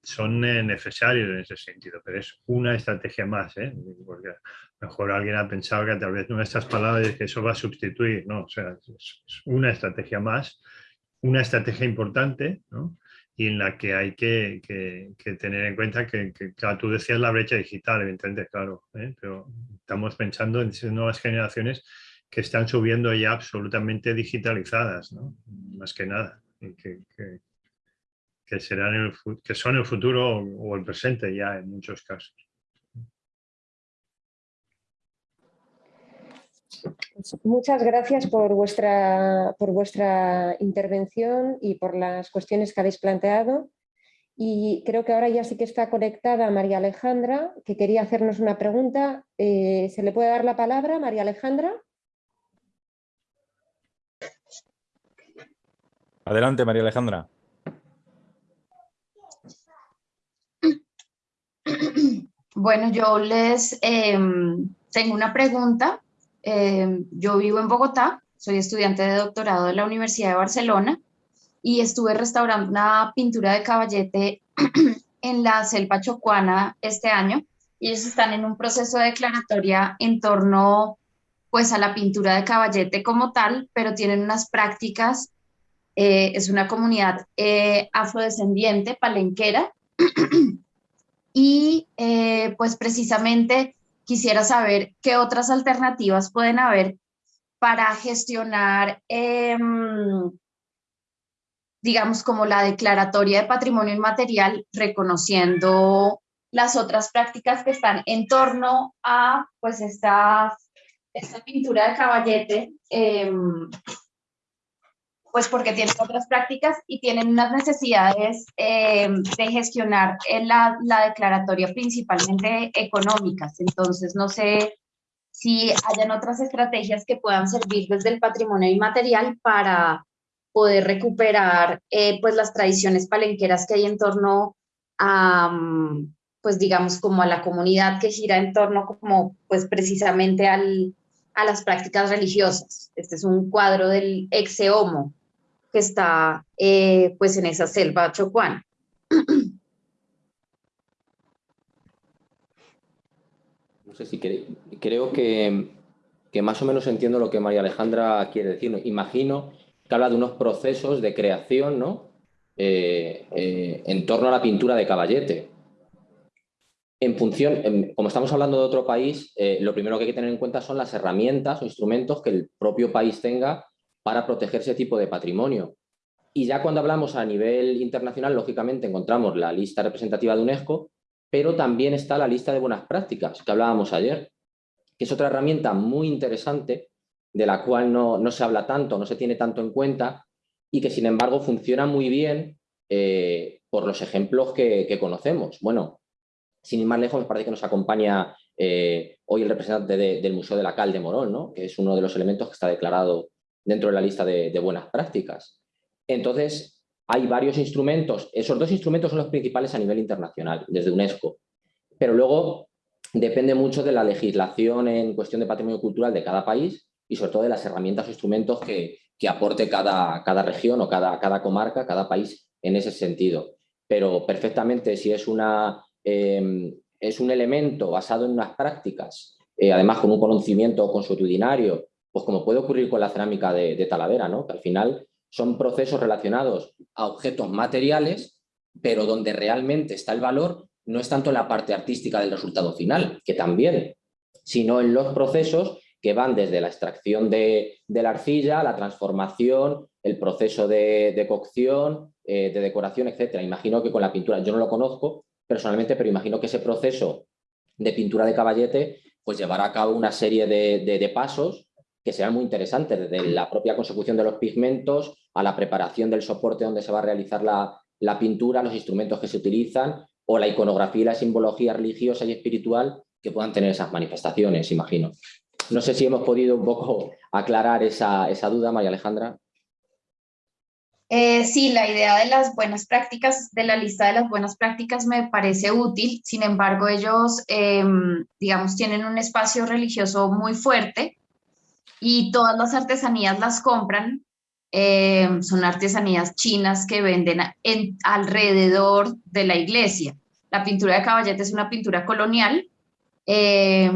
Speaker 8: son necesarios en ese sentido, pero es una estrategia más, porque a lo mejor alguien ha pensado que a través de estas palabras que eso va a sustituir, no, o sea, es una estrategia más, una estrategia importante, ¿no? Y en la que hay que, tener en cuenta que, claro, tú decías la brecha digital, evidentemente, claro, ¿eh? pero estamos pensando en nuevas generaciones que están subiendo ya absolutamente digitalizadas, ¿no? más que nada, que, que, serán el, que son el futuro o el presente ya en muchos casos.
Speaker 2: Muchas gracias por vuestra, por vuestra intervención y por las cuestiones que habéis planteado. Y creo que ahora ya sí que está conectada María Alejandra, que quería hacernos una pregunta. Eh, ¿Se le puede dar la palabra, María Alejandra?
Speaker 6: Adelante, María Alejandra.
Speaker 10: Bueno, yo les em, tengo una pregunta Em, yo vivo en Bogotá, soy estudiante de doctorado de la Universidad de Barcelona y estuve restaurando una pintura de caballete en la selva chocuana este año. Ellos están en un proceso de declaratoria en torno pues a la pintura de caballete como tal, pero tienen unas prácticas, eh, es una comunidad eh, afrodescendiente, palenquera, y eh, pues precisamente quisiera saber qué otras alternativas pueden haber para gestionar, em, digamos, como la declaratoria de patrimonio inmaterial, reconociendo las otras prácticas que están en torno a pues esta, esta pintura de caballete, em, pues porque tienen otras prácticas y tienen unas necesidades eh, de gestionar la, la, declaratoria principalmente económicas. Entonces, no sé si hayan otras estrategias que puedan servir desde el patrimonio inmaterial para poder recuperar eh, pues las tradiciones palenqueras que hay en torno a, pues digamos, como a la comunidad que gira en torno como pues precisamente al, a las prácticas religiosas. Este es un cuadro del ex homo, que está eh, pues en esa selva chocuana.
Speaker 5: sé si creo que, más o menos entiendo lo que María Alejandra quiere decir. Imagino que habla de unos procesos de creación ¿no? Eh, eh, en torno a la pintura de caballete. En función, como estamos hablando de otro país, lo primero que hay que tener en cuenta son las herramientas o instrumentos que el propio país tenga para proteger ese tipo de patrimonio. Y ya cuando hablamos a nivel internacional, lógicamente encontramos la lista representativa de UNESCO, pero también está la lista de buenas prácticas que hablábamos ayer, que es otra herramienta muy interesante de la cual no, se habla tanto, no se tiene tanto en cuenta y que sin embargo funciona muy bien eh, por los ejemplos que, conocemos. Bueno, sin ir más lejos, me parece que nos acompaña eh, hoy el representante del Museo de la Cal de Morón, ¿no? que es uno de los elementos que está declarado dentro de la lista de buenas prácticas. Entonces, hay varios instrumentos, esos dos instrumentos son los principales a nivel internacional, desde UNESCO, pero luego depende mucho de la legislación en cuestión de patrimonio cultural de cada país y sobre todo de las herramientas o instrumentos que, aporte cada, cada, región o cada, cada, comarca, cada país en ese sentido. Pero perfectamente si es, una, em, es un elemento basado en unas prácticas, eh, además con un conocimiento consuetudinario, pues como puede ocurrir con la cerámica de, de Talavera, ¿no? que al final son procesos relacionados a objetos materiales, pero donde realmente está el valor no es tanto en la parte artística del resultado final, que también, sino en los procesos que van desde la extracción de, la arcilla, la transformación, el proceso de, cocción, eh, de decoración, etc. Imagino que con la pintura, yo no lo conozco personalmente, pero imagino que ese proceso de pintura de caballete pues llevará a cabo una serie de pasos que sean muy interesantes, desde la propia consecución de los pigmentos a la preparación del soporte donde se va a realizar la, pintura, los instrumentos que se utilizan o la iconografía y la simbología religiosa y espiritual que puedan tener esas manifestaciones, imagino. No sé si hemos podido un poco aclarar esa, duda, María Alejandra.
Speaker 10: Eh, sí, la idea de las buenas prácticas, de la lista de las buenas prácticas me parece útil, sin embargo ellos, em, digamos, tienen un espacio religioso muy fuerte y todas las artesanías las compran. Eh, son artesanías chinas que venden en, alrededor de la iglesia. La pintura de caballete es una pintura colonial, eh,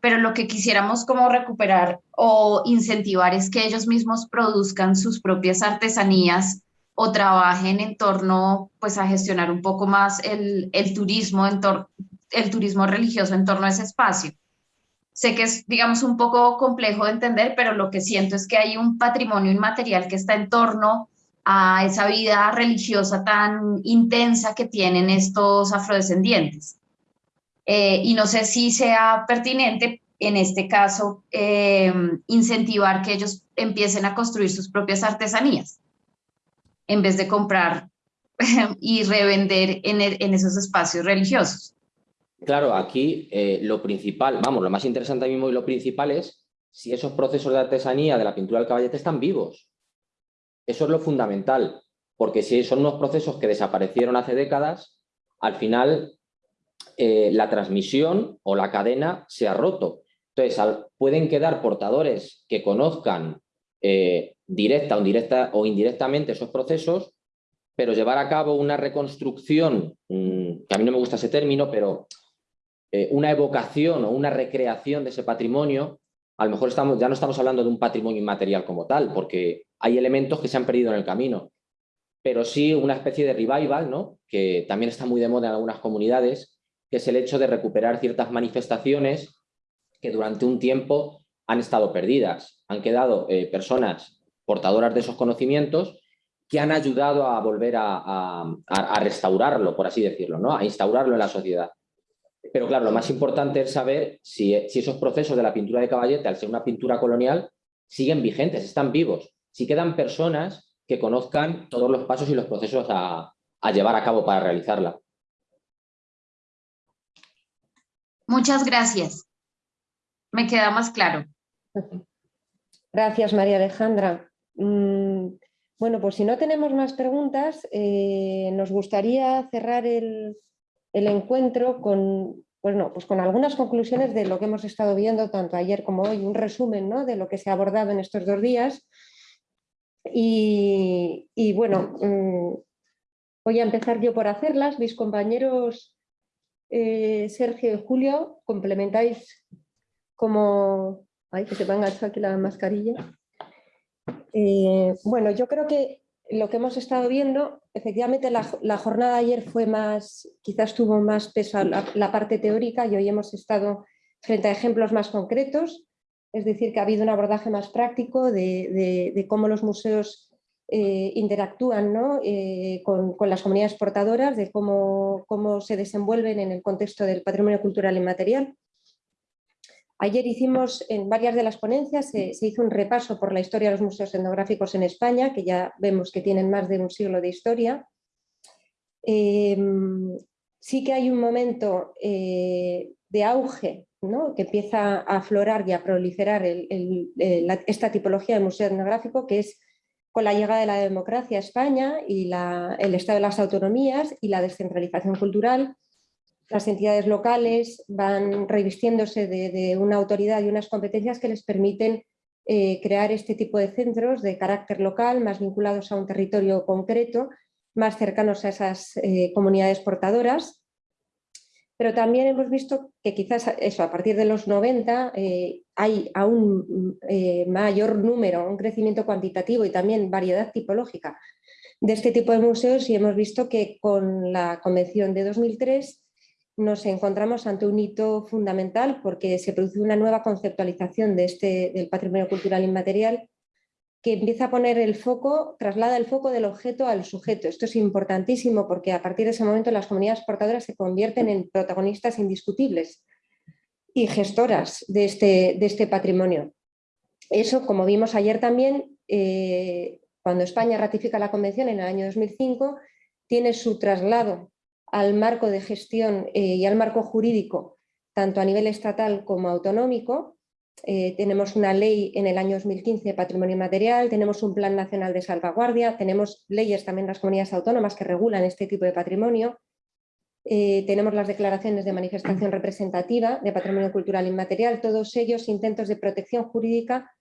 Speaker 10: pero lo que quisiéramos como recuperar o incentivar es que ellos mismos produzcan sus propias artesanías o trabajen en torno pues a gestionar un poco más el, turismo, el turismo religioso en torno a ese espacio. Sé que es, digamos, un poco complejo de entender, pero lo que siento es que hay un patrimonio inmaterial que está en torno a esa vida religiosa tan intensa que tienen estos afrodescendientes. Eh, y no sé si sea pertinente, en este caso, eh, incentivar que ellos empiecen a construir sus propias artesanías, en vez de comprar y revender en esos espacios religiosos.
Speaker 5: Claro, aquí eh, lo principal, vamos, lo más interesante mismo y lo principal es si esos procesos de artesanía de la pintura del caballete están vivos. Eso es lo fundamental, porque si son unos procesos que desaparecieron hace décadas, al final eh, la transmisión o la cadena se ha roto. Entonces, pueden quedar portadores que conozcan eh, directa o, indirecta, o indirectamente esos procesos, pero llevar a cabo una reconstrucción, mm, que a mí no me gusta ese término, pero eh, una evocación o una recreación de ese patrimonio, a lo mejor estamos, ya no estamos hablando de un patrimonio inmaterial como tal, porque hay elementos que se han perdido en el camino, pero sí una especie de revival, ¿no? que también está muy de moda en algunas comunidades, que es el hecho de recuperar ciertas manifestaciones que durante un tiempo han estado perdidas. Han quedado eh, personas portadoras de esos conocimientos que han ayudado a volver a, a, restaurarlo, por así decirlo, ¿no? a instaurarlo en la sociedad. Pero claro, lo más importante es saber si, esos procesos de la pintura de caballete, al ser una pintura colonial, siguen vigentes, están vivos. Si quedan personas que conozcan todos los pasos y los procesos a, llevar a cabo para realizarla.
Speaker 10: Muchas gracias. Me queda más claro.
Speaker 2: Gracias, María Alejandra. Mm, bueno, pues si no tenemos más preguntas, eh, nos gustaría cerrar el, el encuentro con, bueno, pues con algunas conclusiones de lo que hemos estado viendo tanto ayer como hoy, un resumen ¿no? de lo que se ha abordado en estos dos días. Y, bueno, mm, voy a empezar yo por hacerlas. Mis compañeros eh, Sergio y Julio, complementáis como... Ay, que se me ha enganchado aquí la mascarilla. Eh, bueno, yo creo que lo que hemos estado viendo, efectivamente la, jornada de ayer fue más, quizás tuvo más peso la, parte teórica y hoy hemos estado frente a ejemplos más concretos, es decir, que ha habido un abordaje más práctico de, cómo los museos eh, interactúan eh, con, las comunidades portadoras, de cómo, cómo se desenvuelven en el contexto del patrimonio cultural inmaterial. Ayer hicimos, en varias de las ponencias, se, hizo un repaso por la historia de los museos etnográficos en España, que ya vemos que tienen más de un siglo de historia. Em, sí que hay un momento eh, de auge que empieza a aflorar y a proliferar esta tipología de museo etnográfico, que es con la llegada de la democracia a España y el estado de las autonomías y la descentralización cultural, las entidades locales van revistiéndose de, una autoridad y unas competencias que les permiten eh, crear este tipo de centros de carácter local, más vinculados a un territorio concreto, más cercanos a esas eh, comunidades portadoras. Pero también hemos visto que quizás eso, a partir de los 90 eh, hay aún mayor número, un crecimiento cuantitativo y también variedad tipológica de este tipo de museos y hemos visto que con la Convención de 2003 nos encontramos ante un hito fundamental porque se produce una nueva conceptualización este, del patrimonio cultural inmaterial que empieza a poner el foco, traslada el foco del objeto al sujeto. Esto es importantísimo porque a partir de ese momento las comunidades portadoras se convierten en protagonistas indiscutibles y gestoras de este, de este patrimonio. Eso, como vimos ayer también, eh, cuando España ratifica la convención en el año 2005, tiene su traslado al marco de gestión eh, y al marco jurídico, tanto a nivel estatal como autonómico. Eh, tenemos una ley en el año 2015 de patrimonio material, tenemos un plan nacional de salvaguardia, tenemos leyes también en las comunidades autónomas que regulan este tipo de patrimonio, eh, tenemos las declaraciones de manifestación representativa de patrimonio cultural inmaterial, todos ellos intentos de protección jurídica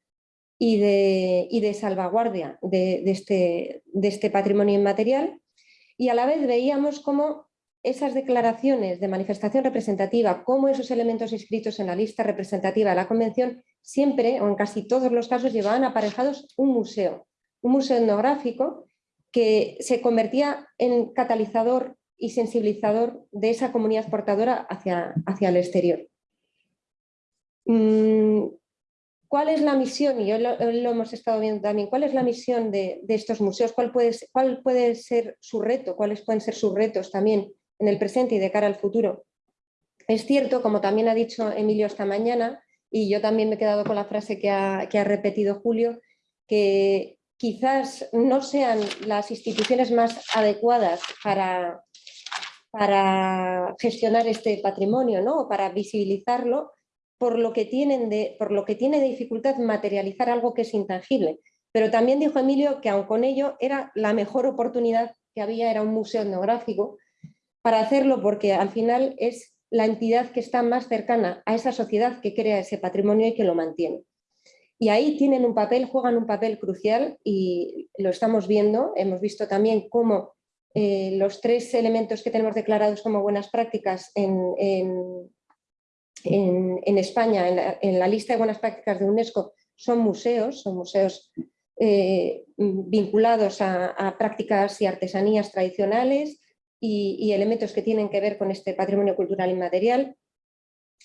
Speaker 2: y de, de salvaguardia de, este, de este patrimonio inmaterial y a la vez veíamos cómo esas declaraciones de manifestación representativa como esos elementos inscritos en la lista representativa de la Convención siempre o en casi todos los casos llevaban aparejados un museo, un museo etnográfico que se convertía en catalizador y sensibilizador de esa comunidad portadora hacia, hacia el exterior. Mm, ¿Cuál es la misión? Y hoy lo, hemos estado viendo también. ¿Cuál es la misión de, estos museos? ¿Cuál puede, ¿Cuál puede ser su reto? ¿Cuáles pueden ser sus retos también en el presente y de cara al futuro. Es cierto, como también ha dicho Emilio esta mañana, y yo también me he quedado con la frase que ha, repetido Julio, que quizás no sean las instituciones más adecuadas para, para gestionar este patrimonio, ¿no? para visibilizarlo, por lo, que tienen de, por lo que tiene dificultad materializar algo que es intangible. Pero también dijo Emilio que aun con ello era la mejor oportunidad que había, era un museo etnográfico, para hacerlo porque al final es la entidad que está más cercana a esa sociedad que crea ese patrimonio y que lo mantiene. Y ahí tienen un papel, juegan un papel crucial y lo estamos viendo. Hemos visto también cómo eh, los tres elementos que tenemos declarados como buenas prácticas en, España, en la, lista de buenas prácticas de UNESCO, son museos, son museos eh, vinculados a prácticas y artesanías tradicionales, y, elementos que tienen que ver con este patrimonio cultural inmaterial.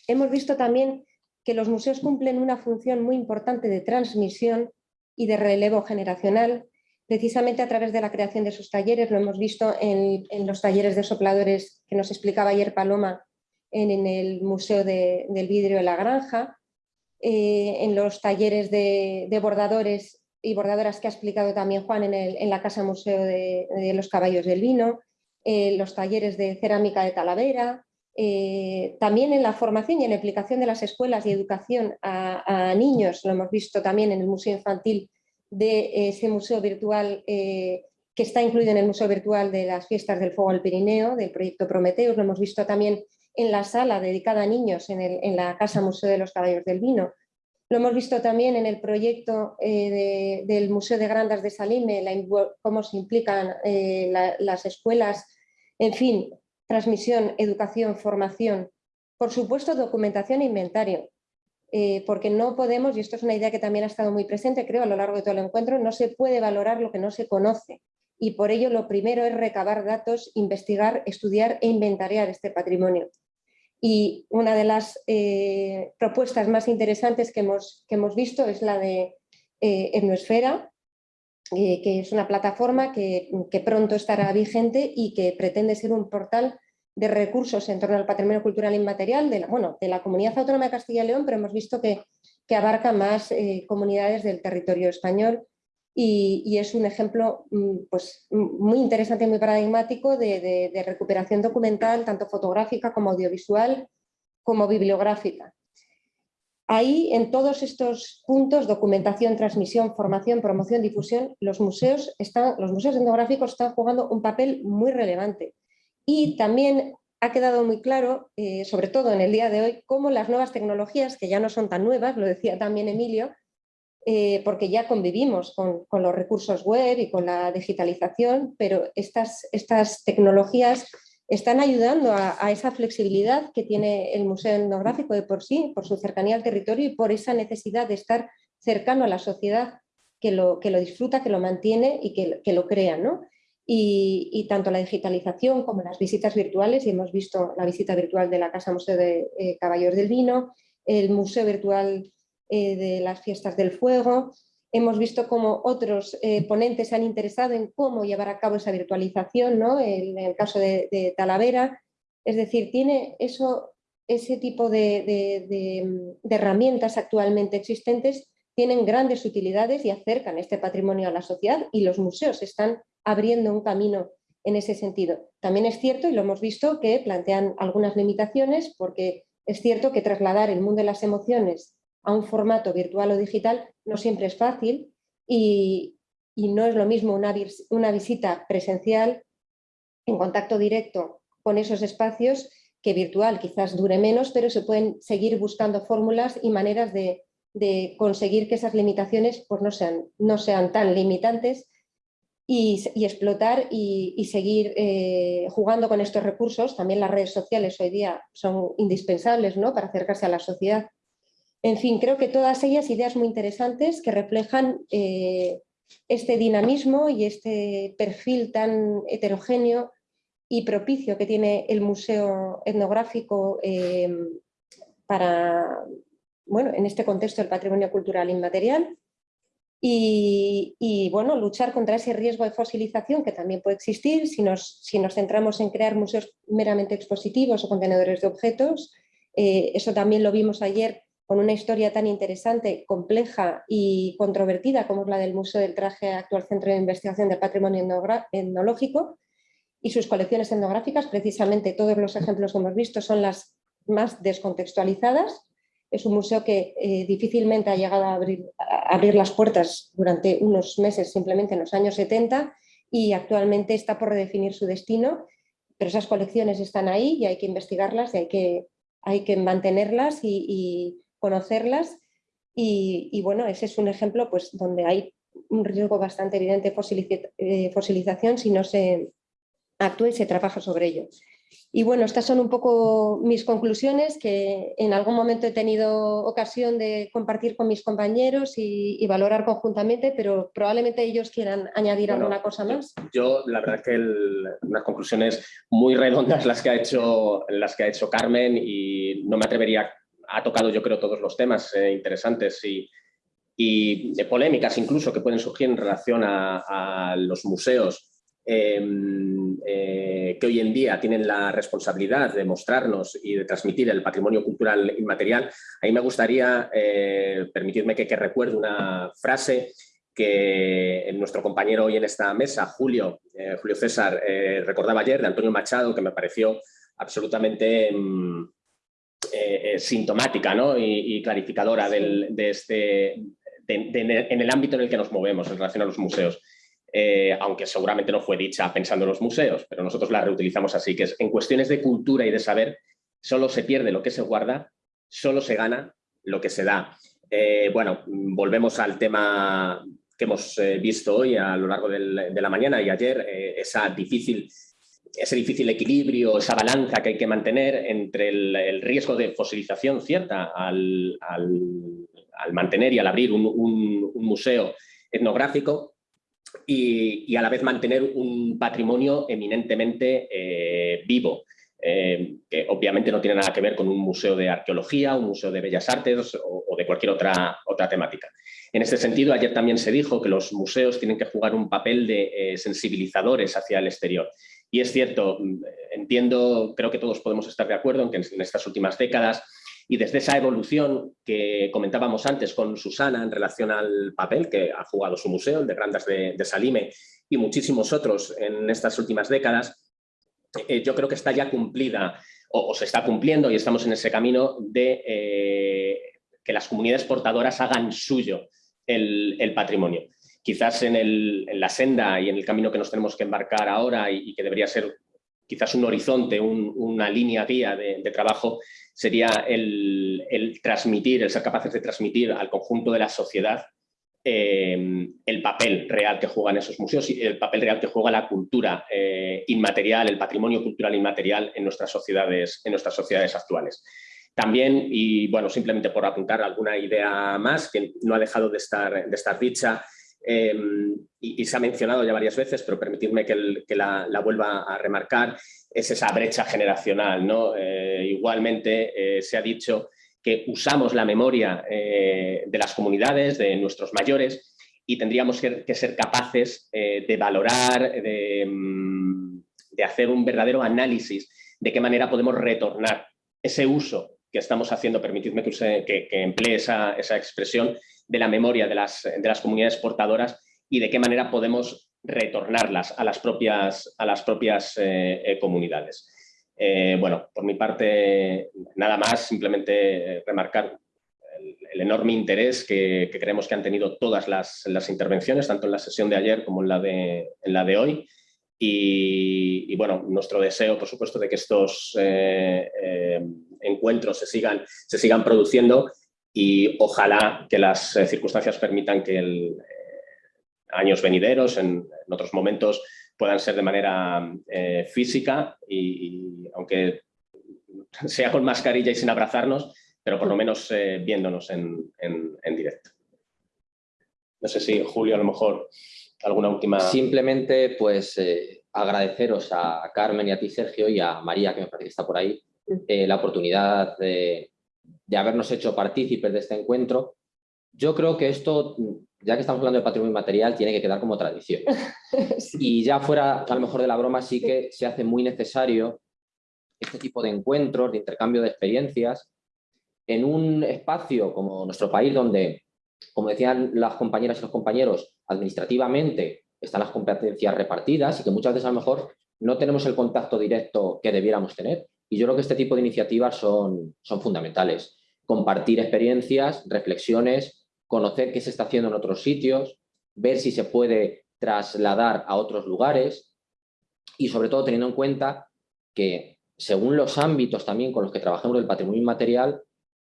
Speaker 2: Hemos visto también que los museos cumplen una función muy importante de transmisión y de relevo generacional, precisamente a través de la creación de sus talleres, lo hemos visto en, los talleres de sopladores que nos explicaba ayer Paloma en, el Museo del Vidrio de la Granja, eh, en los talleres de, bordadores y bordadoras que ha explicado también Juan en, la Casa Museo de, de los Caballos del Vino, eh, los talleres de cerámica de Talavera, eh, también en la formación y en la aplicación de las escuelas y educación a, niños, lo hemos visto también en el Museo Infantil de ese museo virtual eh, que está incluido en el Museo Virtual de las Fiestas del Fuego al Pirineo, del proyecto Prometeus, lo hemos visto también en la sala dedicada a niños en, la Casa Museo de los Caballos del Vino. Lo hemos visto también en el proyecto del Museo de Grandas de Salime, cómo se implican las escuelas en fin, transmisión, educación, formación, por supuesto documentación e inventario, eh, porque no podemos, y esto es una idea que también ha estado muy presente creo a lo largo de todo el encuentro, no se puede valorar lo que no se conoce y por ello lo primero es recabar datos, investigar, estudiar e inventariar este patrimonio. Y una de las eh, propuestas más interesantes que hemos, que hemos visto es la de eh, Etnoesfera, que es una plataforma que, que, pronto estará vigente y que pretende ser un portal de recursos en torno al patrimonio cultural inmaterial de la, bueno, de la Comunidad Autónoma de Castilla y León, pero hemos visto que, que abarca más eh, comunidades del territorio español y, es un ejemplo mm, pues, muy interesante y muy paradigmático de, recuperación documental, tanto fotográfica como audiovisual, como bibliográfica. Ahí, en todos estos puntos, documentación, transmisión, formación, promoción, difusión, los museos, están, los museos etnográficos están jugando un papel muy relevante. Y también ha quedado muy claro, eh, sobre todo en el día de hoy, cómo las nuevas tecnologías, que ya no son tan nuevas, lo decía también Emilio, eh, porque ya convivimos con, los recursos web y con la digitalización, pero estas, estas tecnologías están ayudando a, esa flexibilidad que tiene el Museo Etnográfico de por sí, por su cercanía al territorio y por esa necesidad de estar cercano a la sociedad que lo, que lo disfruta, que lo mantiene y que, lo crea. ¿no? y, tanto la digitalización como las visitas virtuales, y hemos visto la visita virtual de la Casa Museo de eh, del Vino, el Museo Virtual eh, de las Fiestas del Fuego, hemos visto cómo otros eh, ponentes se han interesado en cómo llevar a cabo esa virtualización, ¿no? en el caso de, Talavera, es decir, tiene eso, ese tipo de, de herramientas actualmente existentes tienen grandes utilidades y acercan este patrimonio a la sociedad y los museos están abriendo un camino en ese sentido. También es cierto, y lo hemos visto, que plantean algunas limitaciones porque es cierto que trasladar el mundo de las emociones a un formato virtual o digital no siempre es fácil y, no es lo mismo una, una visita presencial en contacto directo con esos espacios que virtual quizás dure menos, pero se pueden seguir buscando fórmulas y maneras de, de conseguir que esas limitaciones pues, no, sean, no sean tan limitantes y, explotar y, seguir eh, jugando con estos recursos. También las redes sociales hoy día son indispensables ¿no? para acercarse a la sociedad. En fin, creo que todas ellas ideas muy interesantes que reflejan eh, este dinamismo y este perfil tan heterogéneo y propicio que tiene el Museo Etnográfico eh, para, bueno, en este contexto del patrimonio cultural inmaterial y, bueno, luchar contra ese riesgo de fosilización que también puede existir si nos, si nos centramos en crear museos meramente expositivos o contenedores de objetos. Eh, eso también lo vimos ayer con una historia tan interesante, compleja y controvertida como es la del Museo del Traje, actual Centro de Investigación del Patrimonio Etnológico y sus colecciones etnográficas. Precisamente todos los ejemplos que hemos visto son las más descontextualizadas es un museo que eh, difícilmente ha llegado a abrir, abrir, las puertas durante unos meses, simplemente en los años 70, y actualmente está por redefinir su destino, pero esas colecciones están ahí y hay que investigarlas y hay que, hay que mantenerlas y, conocerlas. Y, bueno, ese es un ejemplo pues, donde hay un riesgo bastante evidente de eh, fosilización si no se actúa y se trabaja sobre ello. Y bueno, estas son un poco mis conclusiones que en algún momento he tenido ocasión de compartir con mis compañeros y, valorar conjuntamente, pero probablemente ellos quieran añadir alguna cosa más.
Speaker 1: Yo, la verdad que unas conclusiones muy redondas las que, ha hecho, las que ha hecho Carmen y no me atrevería, ha tocado yo creo todos los temas eh, interesantes y, de polémicas incluso que pueden surgir en relación a los museos Em, eh, que hoy en día tienen la responsabilidad de mostrarnos y de transmitir el patrimonio cultural inmaterial, a mí me gustaría eh, permitirme que, recuerde una frase que nuestro compañero hoy en esta mesa, Julio, eh, Julio César, recordaba ayer de Antonio Machado, que me pareció absolutamente mm, sintomática y, clarificadora de este, en el ámbito en el que nos movemos en relación a los museos. Eh, aunque seguramente no fue dicha pensando en los museos, pero nosotros la reutilizamos así, que es en cuestiones de cultura y de saber, solo se pierde lo que se guarda, solo se gana lo que se da. Eh, bueno, volvemos al tema que hemos eh, visto hoy a lo largo de la mañana y ayer, esa difícil ese difícil equilibrio, esa balanza que hay que mantener entre el, riesgo de fosilización cierta al, mantener y al abrir un, museo etnográfico y, a la vez mantener un patrimonio eminentemente eh, vivo. Eh, que obviamente no tiene nada que ver con un museo de arqueología, un museo de bellas artes o, de cualquier otra, temática. En este sentido, ayer también se dijo que los museos tienen que jugar un papel de eh, sensibilizadores hacia el exterior. Y es cierto, entiendo, creo que todos podemos estar de acuerdo en que en estas últimas décadas y desde esa evolución que comentábamos antes con Susana en relación al papel que ha jugado su museo, el de Grandas de Salime, y muchísimos otros en estas últimas décadas, eh, yo creo que está ya cumplida o, se está cumpliendo y estamos en ese camino de eh, que las comunidades portadoras hagan suyo el, patrimonio. Quizás en, la senda y en el camino que nos tenemos que embarcar ahora y, que debería ser quizás un horizonte, una línea guía de, trabajo, sería el, transmitir, el ser capaces de transmitir al conjunto de la sociedad eh, el papel real que juegan esos museos y el papel real que juega la cultura eh, inmaterial, el patrimonio cultural inmaterial en nuestras sociedades, en nuestras sociedades actuales. También, y bueno, simplemente por apuntar alguna idea más que no ha dejado de estar, de estar dicha, eh, y, se ha mencionado ya varias veces, pero permitidme que, la, vuelva a remarcar, es esa brecha generacional. ¿no? igualmente se ha dicho que usamos la memoria eh, de las comunidades, de nuestros mayores, y tendríamos que, ser capaces eh, de valorar, mm, de, hacer un verdadero análisis de qué manera podemos retornar ese uso que estamos haciendo, permitidme que, que, emplee esa, expresión, de la memoria de las, de las comunidades portadoras y de qué manera podemos retornarlas a las propias, a las propias eh, comunidades. Eh, bueno, por mi parte, nada más, simplemente eh, remarcar el, enorme interés que, creemos que han tenido todas las, intervenciones, tanto en la sesión de ayer como en la de, en la de hoy. Y, bueno, nuestro deseo, por supuesto, de que estos eh, encuentros se sigan, se sigan produciendo y ojalá que las circunstancias permitan que en años venideros, en otros momentos, puedan ser de manera eh, física y, aunque sea con mascarilla y sin abrazarnos, pero por lo menos eh, viéndonos en, directo. No sé si Julio a lo mejor alguna última...
Speaker 5: Simplemente pues eh, agradeceros a Carmen y a ti Sergio y a María que me parece que está por ahí la oportunidad de, de habernos hecho partícipes de este encuentro. Yo creo que esto ya que estamos hablando de patrimonio inmaterial, tiene que quedar como tradición. Y ya fuera, a lo mejor de la broma, sí que se hace muy necesario este tipo de encuentros, de intercambio de experiencias, en un espacio como nuestro país, donde, como decían las compañeras y los compañeros, administrativamente están las competencias repartidas y que muchas veces a lo mejor no tenemos el contacto directo que debiéramos tener. Y yo creo que este tipo de iniciativas son, son fundamentales. Compartir experiencias, reflexiones, conocer qué se está haciendo en otros sitios, ver si se puede trasladar a otros lugares y sobre todo teniendo en cuenta que según los ámbitos también con los que trabajamos del patrimonio inmaterial,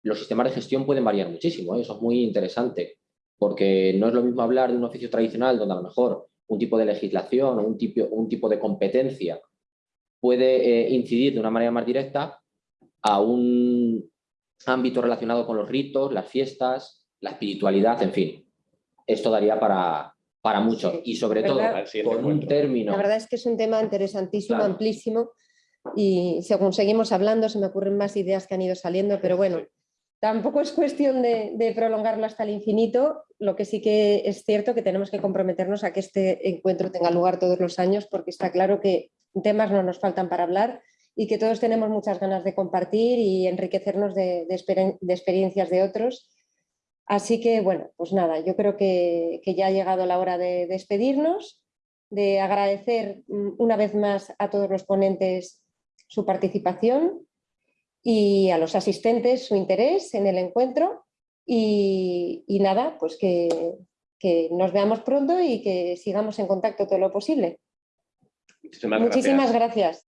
Speaker 5: los sistemas de gestión pueden variar muchísimo, ¿eh? eso es muy interesante, porque no es lo mismo hablar de un oficio tradicional donde a lo mejor un tipo de legislación o un tipo, un tipo de competencia puede eh, incidir de una manera más directa a un ámbito relacionado con los ritos, las fiestas, la espiritualidad, en fin. Esto daría para, para mucho y sobre todo con un término...
Speaker 2: La verdad es que es un tema interesantísimo, amplísimo y según seguimos hablando se me ocurren más ideas que han ido saliendo, pero bueno, tampoco es cuestión de, prolongarlo hasta el infinito, lo que sí que es cierto que tenemos que comprometernos a que este encuentro tenga lugar todos los años porque está claro que temas no nos faltan para hablar y que todos tenemos muchas ganas de compartir y enriquecernos de, experiencias de otros Así que, bueno, pues nada, yo creo que, ya ha llegado la hora de despedirnos, de agradecer mm, una vez más a todos los ponentes su participación y a los asistentes su interés en el encuentro y, nada, pues que, nos veamos pronto y que sigamos en contacto todo lo posible. Muchísimas gracias.